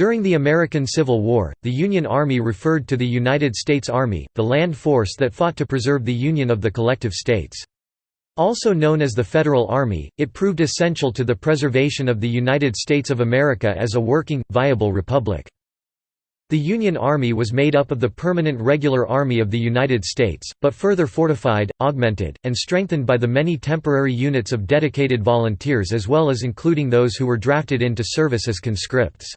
During the American Civil War, the Union Army referred to the United States Army, the land force that fought to preserve the union of the collective states. Also known as the Federal Army, it proved essential to the preservation of the United States of America as a working, viable republic. The Union Army was made up of the permanent regular Army of the United States, but further fortified, augmented, and strengthened by the many temporary units of dedicated volunteers as well as including those who were drafted into service as conscripts.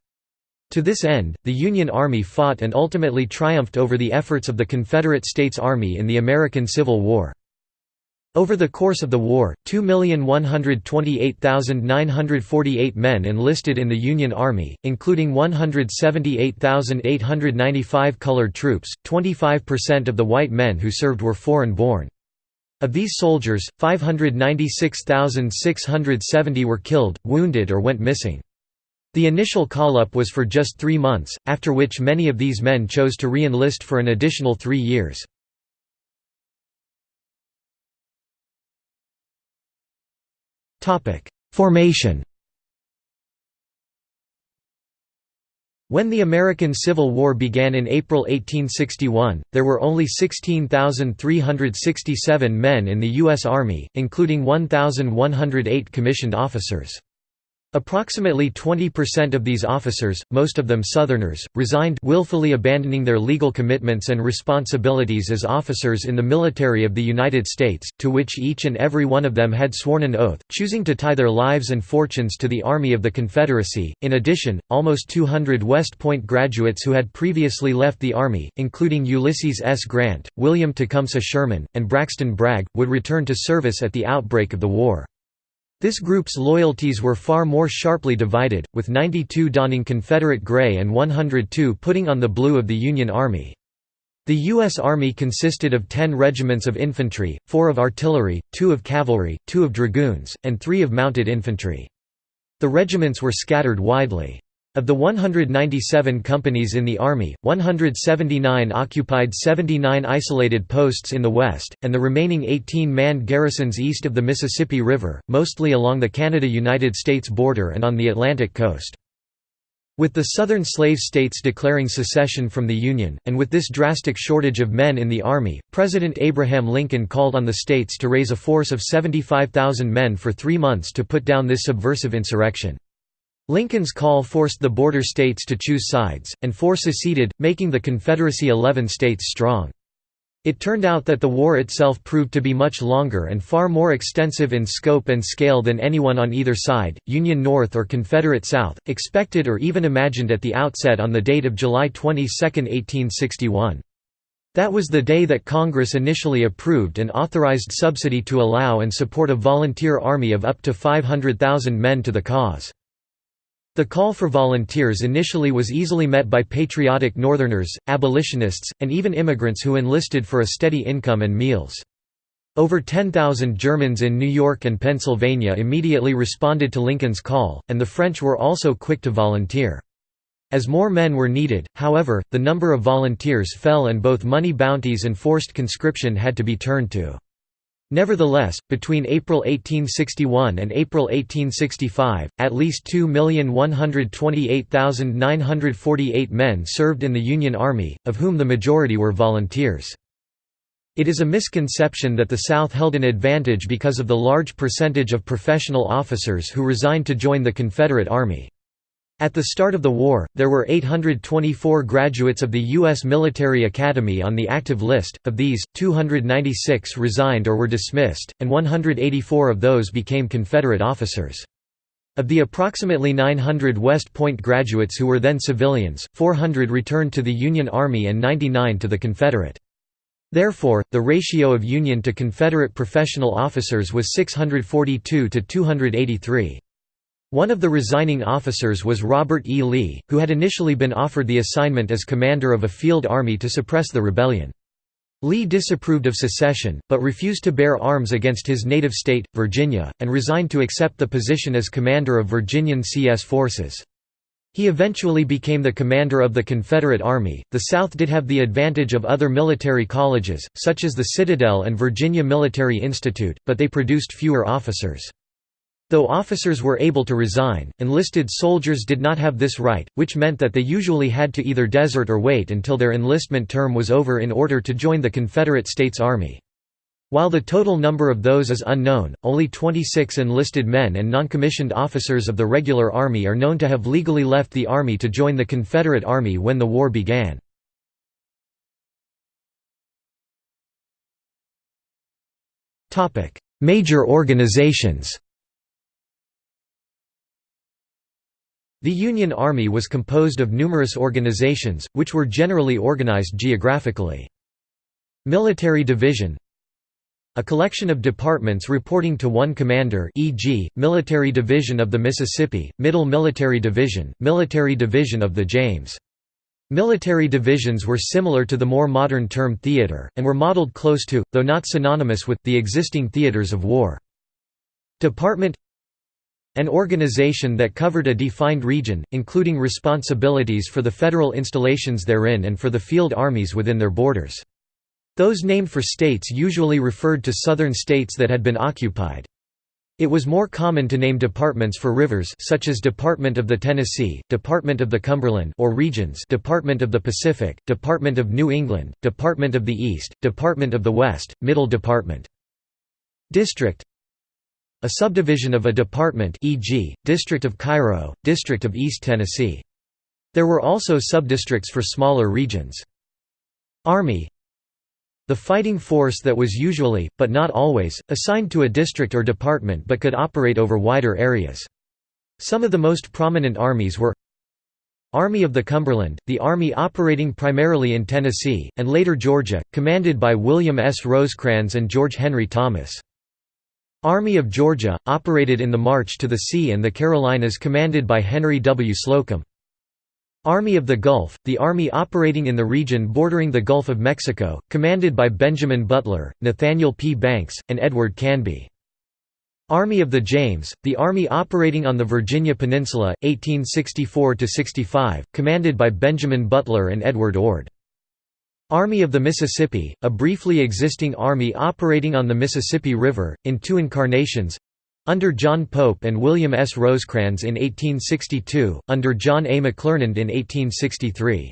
To this end, the Union Army fought and ultimately triumphed over the efforts of the Confederate States Army in the American Civil War. Over the course of the war, 2,128,948 men enlisted in the Union Army, including 178,895 colored troops. 25% of the white men who served were foreign born. Of these soldiers, 596,670 were killed, wounded, or went missing. The initial call-up was for just three months, after which many of these men chose to re-enlist for an additional three years. Formation When the American Civil War began in April 1861, there were only 16,367 men in the U.S. Army, including 1,108 commissioned officers. Approximately 20% of these officers, most of them Southerners, resigned willfully abandoning their legal commitments and responsibilities as officers in the military of the United States, to which each and every one of them had sworn an oath, choosing to tie their lives and fortunes to the Army of the Confederacy. In addition, almost 200 West Point graduates who had previously left the Army, including Ulysses S. Grant, William Tecumseh Sherman, and Braxton Bragg, would return to service at the outbreak of the war. This group's loyalties were far more sharply divided, with 92 donning Confederate gray and 102 putting on the blue of the Union Army. The U.S. Army consisted of 10 regiments of infantry, 4 of artillery, 2 of cavalry, 2 of dragoons, and 3 of mounted infantry. The regiments were scattered widely. Of the 197 companies in the Army, 179 occupied 79 isolated posts in the west, and the remaining 18 manned garrisons east of the Mississippi River, mostly along the Canada–United States border and on the Atlantic coast. With the southern slave states declaring secession from the Union, and with this drastic shortage of men in the Army, President Abraham Lincoln called on the states to raise a force of 75,000 men for three months to put down this subversive insurrection. Lincoln's call forced the border states to choose sides, and four seceded, making the Confederacy 11 states strong. It turned out that the war itself proved to be much longer and far more extensive in scope and scale than anyone on either side, Union North or Confederate South, expected or even imagined at the outset on the date of July 22, 1861. That was the day that Congress initially approved and authorized subsidy to allow and support a volunteer army of up to 500,000 men to the cause. The call for volunteers initially was easily met by patriotic Northerners, abolitionists, and even immigrants who enlisted for a steady income and meals. Over 10,000 Germans in New York and Pennsylvania immediately responded to Lincoln's call, and the French were also quick to volunteer. As more men were needed, however, the number of volunteers fell and both money bounties and forced conscription had to be turned to. Nevertheless, between April 1861 and April 1865, at least 2,128,948 men served in the Union Army, of whom the majority were volunteers. It is a misconception that the South held an advantage because of the large percentage of professional officers who resigned to join the Confederate Army. At the start of the war, there were 824 graduates of the U.S. Military Academy on the active list, of these, 296 resigned or were dismissed, and 184 of those became Confederate officers. Of the approximately 900 West Point graduates who were then civilians, 400 returned to the Union Army and 99 to the Confederate. Therefore, the ratio of Union to Confederate professional officers was 642 to 283. One of the resigning officers was Robert E. Lee, who had initially been offered the assignment as commander of a field army to suppress the rebellion. Lee disapproved of secession, but refused to bear arms against his native state, Virginia, and resigned to accept the position as commander of Virginian CS forces. He eventually became the commander of the Confederate Army. The South did have the advantage of other military colleges, such as the Citadel and Virginia Military Institute, but they produced fewer officers. Though officers were able to resign, enlisted soldiers did not have this right, which meant that they usually had to either desert or wait until their enlistment term was over in order to join the Confederate States Army. While the total number of those is unknown, only 26 enlisted men and noncommissioned officers of the regular Army are known to have legally left the Army to join the Confederate Army when the war began. Major organizations The Union Army was composed of numerous organizations, which were generally organized geographically. Military Division a collection of departments reporting to one commander e.g., Military Division of the Mississippi, Middle Military Division, Military Division of the James. Military divisions were similar to the more modern term theater, and were modeled close to, though not synonymous with, the existing theaters of war. Department An organization that covered a defined region, including responsibilities for the federal installations therein and for the field armies within their borders. Those named for states usually referred to southern states that had been occupied. It was more common to name departments for rivers such as Department of the Tennessee, Department of the Cumberland or regions Department of the Pacific, Department of New England, Department of the East, Department of the West, Middle Department. District A subdivision of a department e.g., District of Cairo, District of East Tennessee. There were also subdistricts for smaller regions. Army the fighting force that was usually, but not always, assigned to a district or department but could operate over wider areas. Some of the most prominent armies were Army of the Cumberland, the army operating primarily in Tennessee, and later Georgia, commanded by William S. Rosecrans and George Henry Thomas. Army of Georgia, operated in the March to the Sea and the Carolinas commanded by Henry W. Slocum. Army of the Gulf, the army operating in the region bordering the Gulf of Mexico, commanded by Benjamin Butler, Nathaniel P. Banks, and Edward Canby. Army of the James, the army operating on the Virginia Peninsula, 1864–65, commanded by Benjamin Butler and Edward Ord. Army of the Mississippi, a briefly existing army operating on the Mississippi River, in two incarnations under John Pope and William S. Rosecrans in 1862, under John A. McClernand in 1863.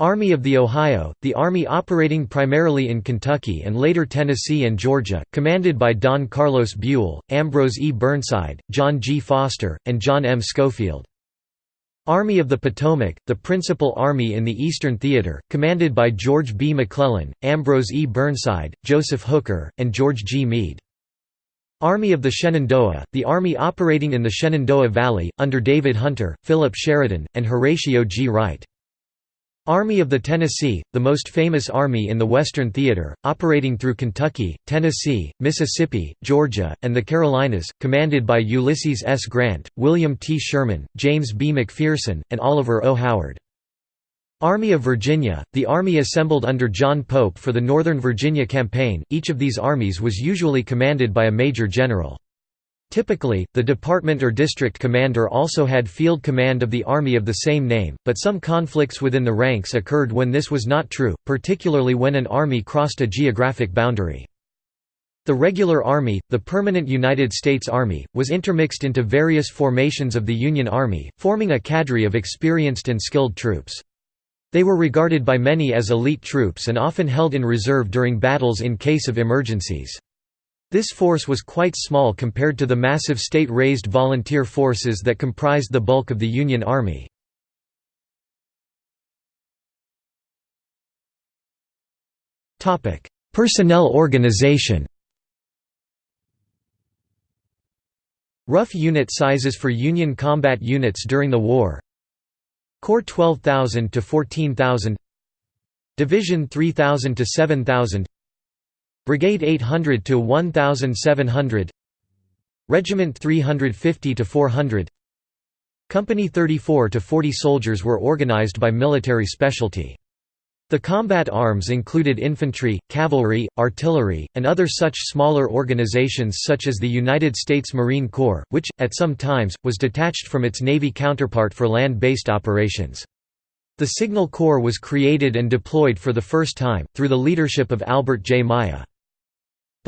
Army of the Ohio, the army operating primarily in Kentucky and later Tennessee and Georgia, commanded by Don Carlos Buell, Ambrose E. Burnside, John G. Foster, and John M. Schofield. Army of the Potomac, the principal army in the Eastern Theater, commanded by George B. McClellan, Ambrose E. Burnside, Joseph Hooker, and George G. Meade. Army of the Shenandoah, the army operating in the Shenandoah Valley, under David Hunter, Philip Sheridan, and Horatio G. Wright. Army of the Tennessee, the most famous army in the Western Theater, operating through Kentucky, Tennessee, Mississippi, Georgia, and the Carolinas, commanded by Ulysses S. Grant, William T. Sherman, James B. McPherson, and Oliver O. Howard. Army of Virginia, the army assembled under John Pope for the Northern Virginia Campaign, each of these armies was usually commanded by a major general. Typically, the department or district commander also had field command of the army of the same name, but some conflicts within the ranks occurred when this was not true, particularly when an army crossed a geographic boundary. The regular army, the permanent United States Army, was intermixed into various formations of the Union Army, forming a cadre of experienced and skilled troops. They were regarded by many as elite troops and often held in reserve during battles in case of emergencies. This force was quite small compared to the massive state-raised volunteer forces that comprised the bulk of the Union Army. Personnel organization. Rough unit sizes for Union combat units during the war. Corps 12,000 to 14,000 Division 3,000 to 7,000 Brigade 800 to 1,700 Regiment 350 to 400 Company 34 to 40 soldiers were organized by military specialty. The combat arms included infantry, cavalry, artillery, and other such smaller organizations such as the United States Marine Corps, which, at some times, was detached from its Navy counterpart for land-based operations. The Signal Corps was created and deployed for the first time, through the leadership of Albert J. Myer.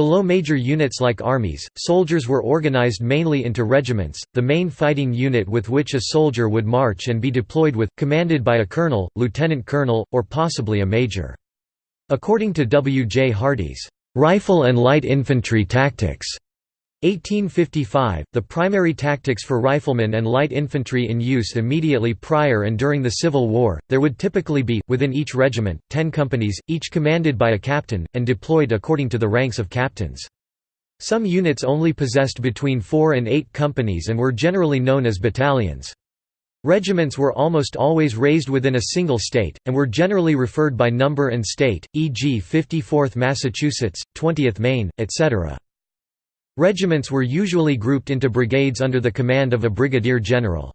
Below major units like armies, soldiers were organized mainly into regiments, the main fighting unit with which a soldier would march and be deployed with, commanded by a colonel, lieutenant colonel, or possibly a major. According to W. J. Hardee's "'Rifle and Light Infantry Tactics' 1855, the primary tactics for riflemen and light infantry in use immediately prior and during the Civil War, there would typically be, within each regiment, ten companies, each commanded by a captain, and deployed according to the ranks of captains. Some units only possessed between four and eight companies and were generally known as battalions. Regiments were almost always raised within a single state, and were generally referred by number and state, e.g. 54th Massachusetts, 20th Maine, etc. Regiments were usually grouped into brigades under the command of a brigadier general.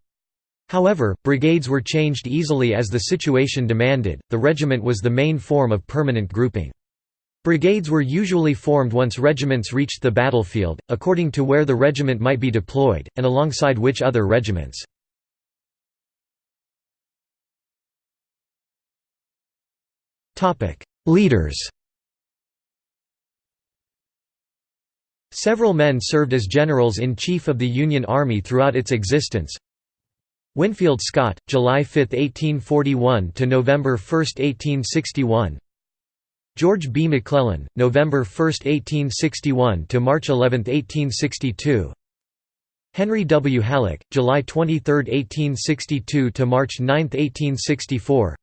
However, brigades were changed easily as the situation demanded, the regiment was the main form of permanent grouping. Brigades were usually formed once regiments reached the battlefield, according to where the regiment might be deployed, and alongside which other regiments. Leaders Several men served as generals-in-chief of the Union Army throughout its existence. Winfield Scott, July 5, 1841 to November 1, 1861. George B. McClellan, November 1, 1861 to March 11, 1862. Henry W. Halleck, July 23, 1862 to March 9, 1864.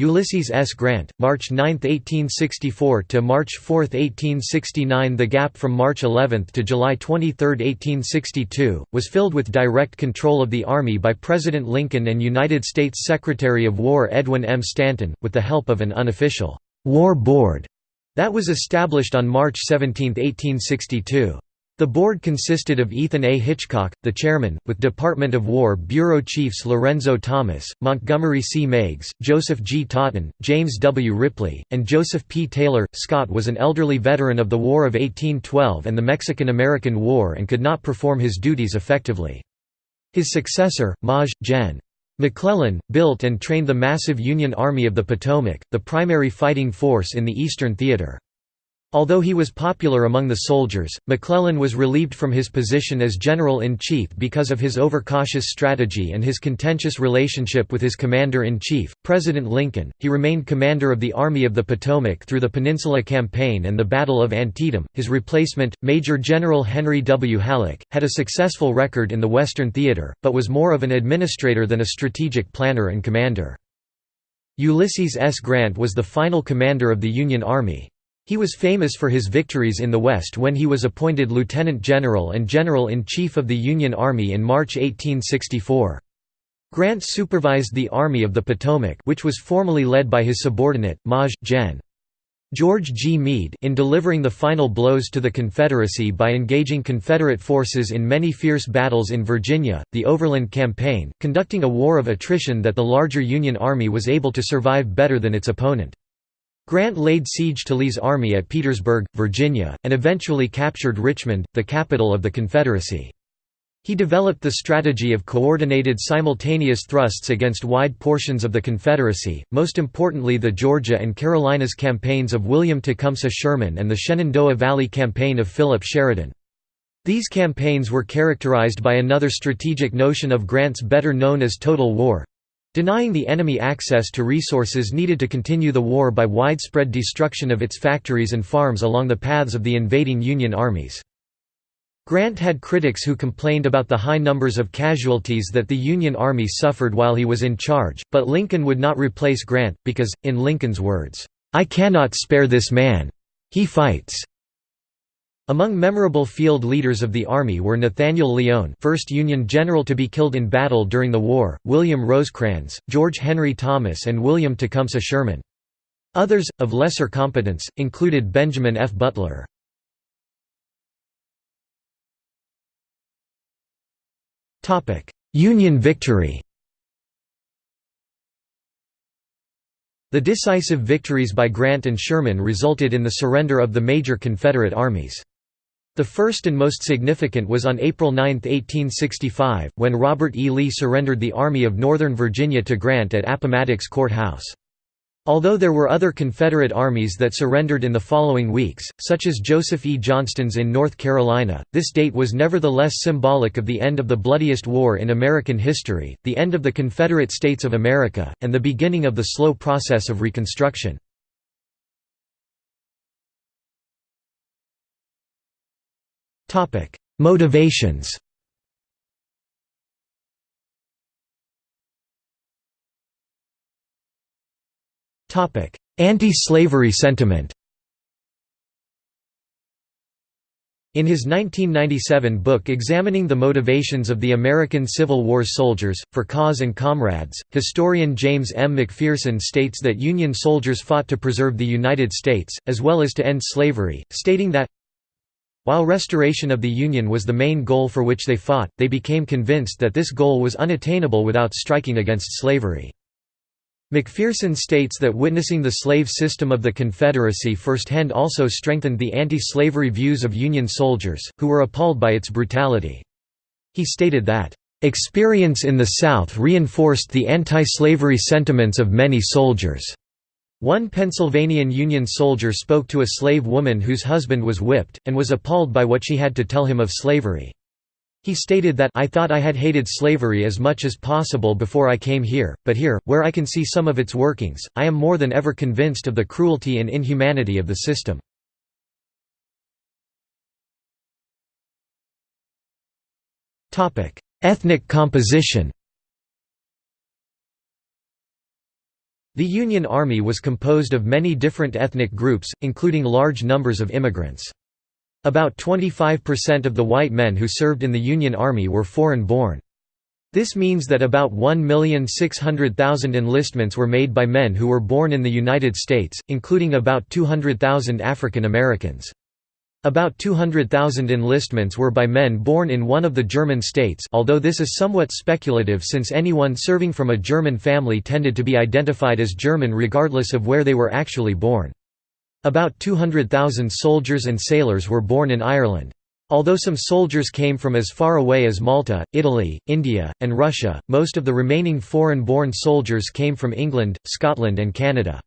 Ulysses S. Grant, March 9, 1864 to March 4, 1869 The gap from March 11 to July 23, 1862, was filled with direct control of the Army by President Lincoln and United States Secretary of War Edwin M. Stanton, with the help of an unofficial «War Board» that was established on March 17, 1862. The board consisted of Ethan A. Hitchcock, the chairman, with Department of War Bureau Chiefs Lorenzo Thomas, Montgomery C. Meigs, Joseph G. Totten, James W. Ripley, and Joseph P. Taylor. Scott was an elderly veteran of the War of 1812 and the Mexican–American War and could not perform his duties effectively. His successor, Maj. Gen. McClellan, built and trained the massive Union Army of the Potomac, the primary fighting force in the Eastern Theater. Although he was popular among the soldiers, McClellan was relieved from his position as general-in-chief because of his overcautious strategy and his contentious relationship with his commander-in-chief, President Lincoln. He remained commander of the Army of the Potomac through the Peninsula Campaign and the Battle of Antietam. His replacement, Major General Henry W. Halleck, had a successful record in the Western Theater, but was more of an administrator than a strategic planner and commander. Ulysses S. Grant was the final commander of the Union Army. He was famous for his victories in the West when he was appointed lieutenant general and general-in-chief of the Union Army in March 1864. Grant supervised the Army of the Potomac which was formally led by his subordinate, Maj. Gen. George G. Meade in delivering the final blows to the Confederacy by engaging Confederate forces in many fierce battles in Virginia, the Overland Campaign, conducting a war of attrition that the larger Union Army was able to survive better than its opponent. Grant laid siege to Lee's army at Petersburg, Virginia, and eventually captured Richmond, the capital of the Confederacy. He developed the strategy of coordinated simultaneous thrusts against wide portions of the Confederacy, most importantly the Georgia and Carolinas campaigns of William Tecumseh Sherman and the Shenandoah Valley Campaign of Philip Sheridan. These campaigns were characterized by another strategic notion of Grant's better known as total war, Denying the enemy access to resources needed to continue the war by widespread destruction of its factories and farms along the paths of the invading Union armies. Grant had critics who complained about the high numbers of casualties that the Union Army suffered while he was in charge, but Lincoln would not replace Grant, because, in Lincoln's words, "'I cannot spare this man. He fights. Among memorable field leaders of the Army were Nathaniel Lyon first Union general to be killed in battle during the war, William Rosecrans, George Henry Thomas and William Tecumseh Sherman. Others, of lesser competence, included Benjamin F. Butler. Union victory The decisive victories by Grant and Sherman resulted in the surrender of the major Confederate armies. The first and most significant was on April 9, 1865, when Robert E. Lee surrendered the Army of Northern Virginia to Grant at Appomattox Court House. Although there were other Confederate armies that surrendered in the following weeks, such as Joseph E. Johnston's in North Carolina, this date was nevertheless symbolic of the end of the bloodiest war in American history, the end of the Confederate States of America, and the beginning of the slow process of Reconstruction. Motivations. Topic: Anti-slavery sentiment. In his 1997 book Examining the Motivations of the American Civil War Soldiers, for Cause and Comrades, historian James M. McPherson states that Union soldiers fought to preserve the United States, as well as to end slavery, stating that, while restoration of the Union was the main goal for which they fought, they became convinced that this goal was unattainable without striking against slavery. McPherson states that witnessing the slave system of the Confederacy firsthand also strengthened the anti-slavery views of Union soldiers, who were appalled by its brutality. He stated that, "...experience in the South reinforced the anti-slavery sentiments of many soldiers." One Pennsylvanian Union soldier spoke to a slave woman whose husband was whipped, and was appalled by what she had to tell him of slavery. He stated that I thought I had hated slavery as much as possible before I came here, but here, where I can see some of its workings, I am more than ever convinced of the cruelty and inhumanity of the system. Ethnic composition The Union Army was composed of many different ethnic groups, including large numbers of immigrants. About 25% of the white men who served in the Union Army were foreign-born. This means that about 1,600,000 enlistments were made by men who were born in the United States, including about 200,000 African Americans. About 200,000 enlistments were by men born in one of the German states although this is somewhat speculative since anyone serving from a German family tended to be identified as German regardless of where they were actually born. About 200,000 soldiers and sailors were born in Ireland. Although some soldiers came from as far away as Malta, Italy, India, and Russia, most of the remaining foreign-born soldiers came from England, Scotland and Canada.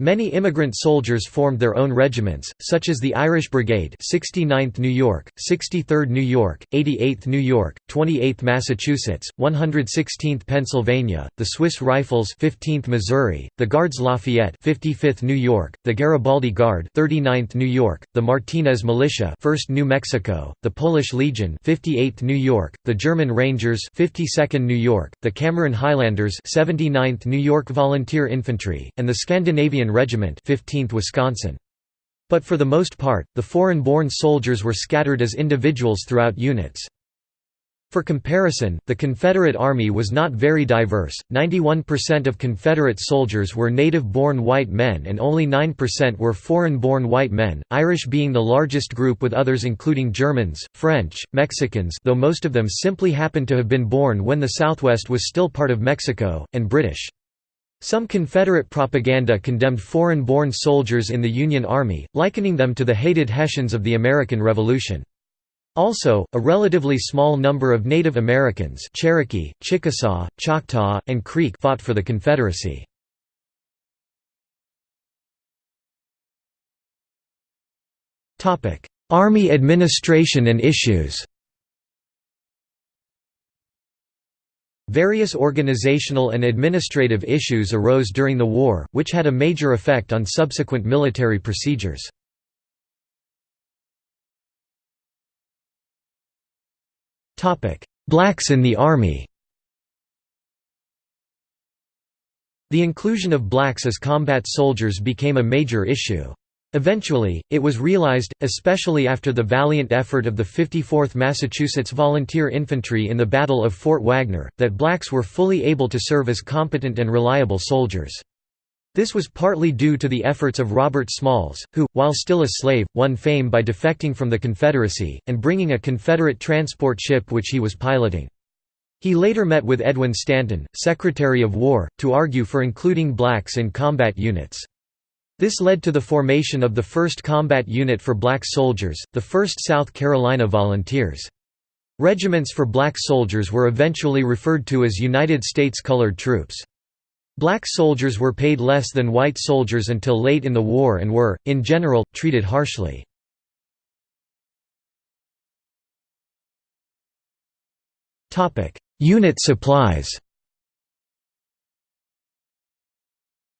Many immigrant soldiers formed their own regiments, such as the Irish Brigade 69th New York, 63rd New York, 88th New York, 28th Massachusetts, 116th Pennsylvania, the Swiss Rifles 15th Missouri, the Guards Lafayette 55th New York, the Garibaldi Guard 39th New York, the Martinez Militia 1st New Mexico, the Polish Legion 58th New York, the German Rangers 52nd New York, the Cameron Highlanders 79th New York Volunteer Infantry, and the Scandinavian Regiment 15th Wisconsin. But for the most part, the foreign-born soldiers were scattered as individuals throughout units. For comparison, the Confederate Army was not very diverse, 91% of Confederate soldiers were native-born white men and only 9% were foreign-born white men, Irish being the largest group with others including Germans, French, Mexicans though most of them simply happened to have been born when the Southwest was still part of Mexico, and British. Some Confederate propaganda condemned foreign-born soldiers in the Union Army, likening them to the hated Hessians of the American Revolution. Also, a relatively small number of Native Americans Cherokee, Chickasaw, Choctaw, and Creek fought for the Confederacy. Army administration and issues Various organizational and administrative issues arose during the war, which had a major effect on subsequent military procedures. Blacks in the Army The inclusion of blacks as combat soldiers became a major issue. Eventually, it was realized, especially after the valiant effort of the 54th Massachusetts Volunteer Infantry in the Battle of Fort Wagner, that blacks were fully able to serve as competent and reliable soldiers. This was partly due to the efforts of Robert Smalls, who, while still a slave, won fame by defecting from the Confederacy, and bringing a Confederate transport ship which he was piloting. He later met with Edwin Stanton, Secretary of War, to argue for including blacks in combat units. This led to the formation of the 1st Combat Unit for Black Soldiers, the 1st South Carolina Volunteers. Regiments for black soldiers were eventually referred to as United States Colored Troops. Black soldiers were paid less than white soldiers until late in the war and were, in general, treated harshly. Unit supplies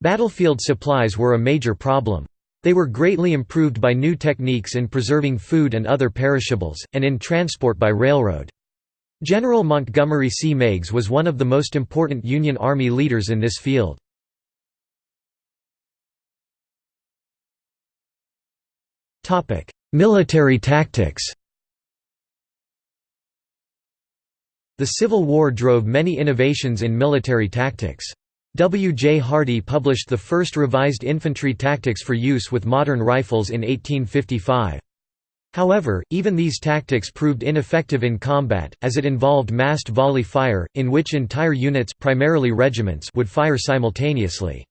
Battlefield supplies were a major problem. They were greatly improved by new techniques in preserving food and other perishables, and in transport by railroad. General Montgomery C. Meigs was one of the most important Union Army leaders in this field. Military tactics The Civil War drove many innovations in military tactics. W. J. Hardee published the first revised infantry tactics for use with modern rifles in 1855. However, even these tactics proved ineffective in combat, as it involved massed volley fire, in which entire units primarily regiments would fire simultaneously.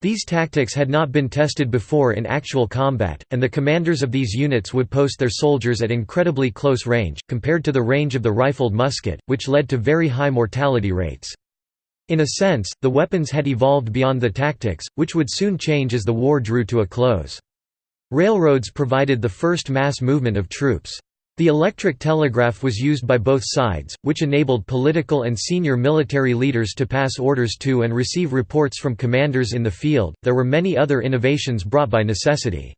These tactics had not been tested before in actual combat, and the commanders of these units would post their soldiers at incredibly close range, compared to the range of the rifled musket, which led to very high mortality rates. In a sense, the weapons had evolved beyond the tactics, which would soon change as the war drew to a close. Railroads provided the first mass movement of troops. The electric telegraph was used by both sides, which enabled political and senior military leaders to pass orders to and receive reports from commanders in the field. There were many other innovations brought by necessity.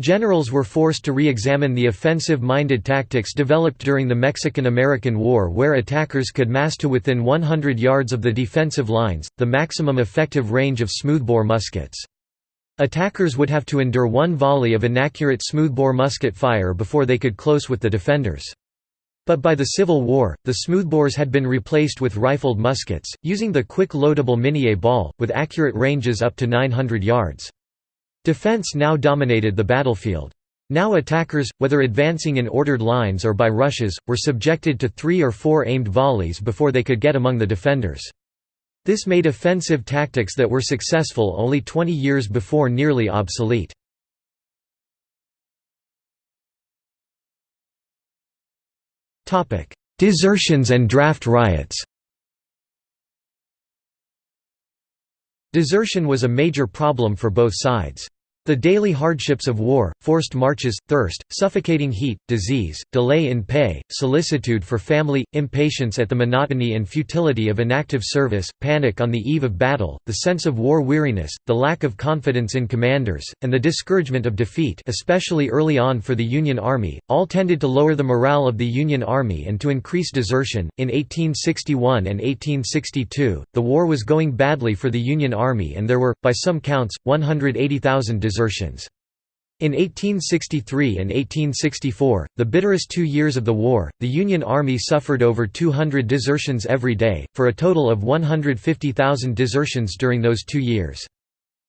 Generals were forced to re-examine the offensive-minded tactics developed during the Mexican–American War where attackers could mass to within 100 yards of the defensive lines, the maximum effective range of smoothbore muskets. Attackers would have to endure one volley of inaccurate smoothbore musket fire before they could close with the defenders. But by the Civil War, the smoothbores had been replaced with rifled muskets, using the quick loadable Minié ball, with accurate ranges up to 900 yards. Defense now dominated the battlefield. Now attackers, whether advancing in ordered lines or by rushes, were subjected to three or four aimed volleys before they could get among the defenders. This made offensive tactics that were successful only 20 years before nearly obsolete. Desertions and draft riots Desertion was a major problem for both sides. The daily hardships of war, forced marches, thirst, suffocating heat, disease, delay in pay, solicitude for family, impatience at the monotony and futility of inactive service, panic on the eve of battle, the sense of war weariness, the lack of confidence in commanders, and the discouragement of defeat especially early on for the Union Army, all tended to lower the morale of the Union Army and to increase desertion. In 1861 and 1862, the war was going badly for the Union Army and there were, by some counts, 180,000 desertions desertions. In 1863 and 1864, the bitterest two years of the war, the Union Army suffered over 200 desertions every day, for a total of 150,000 desertions during those two years.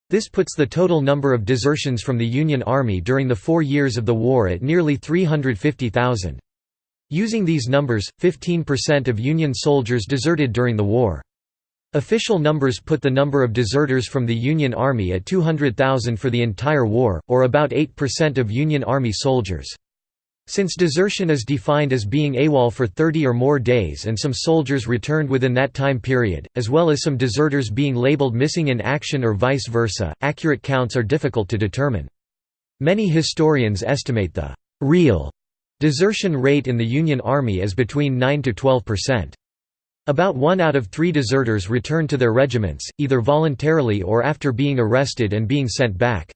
This puts the total number of desertions from the Union Army during the four years of the war at nearly 350,000. Using these numbers, 15% of Union soldiers deserted during the war. Official numbers put the number of deserters from the Union Army at 200,000 for the entire war, or about 8% of Union Army soldiers. Since desertion is defined as being AWOL for 30 or more days and some soldiers returned within that time period, as well as some deserters being labeled missing in action or vice versa, accurate counts are difficult to determine. Many historians estimate the «real» desertion rate in the Union Army as between 9 to 12 percent. About one out of three deserters returned to their regiments, either voluntarily or after being arrested and being sent back.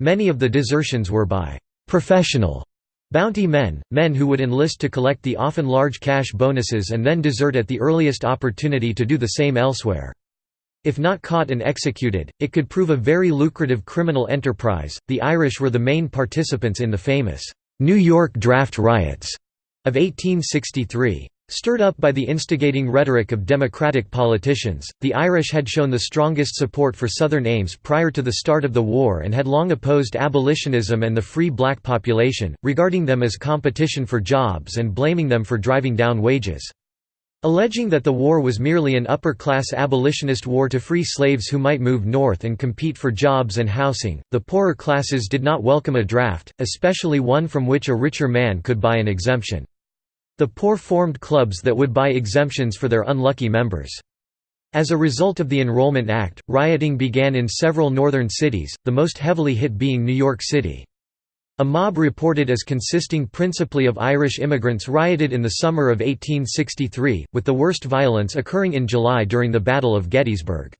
Many of the desertions were by «professional» bounty men, men who would enlist to collect the often large cash bonuses and then desert at the earliest opportunity to do the same elsewhere. If not caught and executed, it could prove a very lucrative criminal enterprise. The Irish were the main participants in the famous New York draft riots of 1863. Stirred up by the instigating rhetoric of Democratic politicians, the Irish had shown the strongest support for Southern aims prior to the start of the war and had long opposed abolitionism and the free black population, regarding them as competition for jobs and blaming them for driving down wages. Alleging that the war was merely an upper-class abolitionist war to free slaves who might move north and compete for jobs and housing, the poorer classes did not welcome a draft, especially one from which a richer man could buy an exemption. The poor formed clubs that would buy exemptions for their unlucky members. As a result of the Enrollment Act, rioting began in several northern cities, the most heavily hit being New York City. A mob reported as consisting principally of Irish immigrants rioted in the summer of 1863, with the worst violence occurring in July during the Battle of Gettysburg.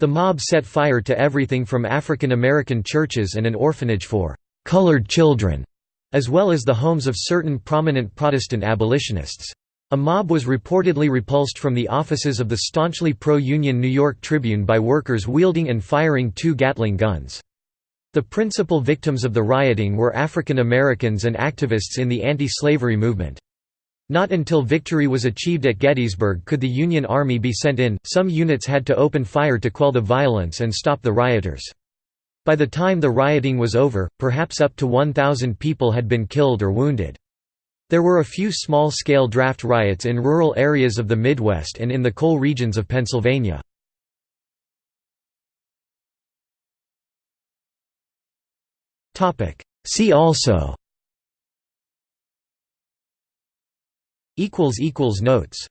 The mob set fire to everything from African American churches and an orphanage for «colored children», as well as the homes of certain prominent Protestant abolitionists. A mob was reportedly repulsed from the offices of the staunchly pro-Union New York Tribune by workers wielding and firing two Gatling guns. The principal victims of the rioting were African Americans and activists in the anti-slavery movement. Not until victory was achieved at Gettysburg could the Union Army be sent in, some units had to open fire to quell the violence and stop the rioters. By the time the rioting was over, perhaps up to 1,000 people had been killed or wounded. There were a few small-scale draft riots in rural areas of the Midwest and in the coal regions of Pennsylvania. See also Notes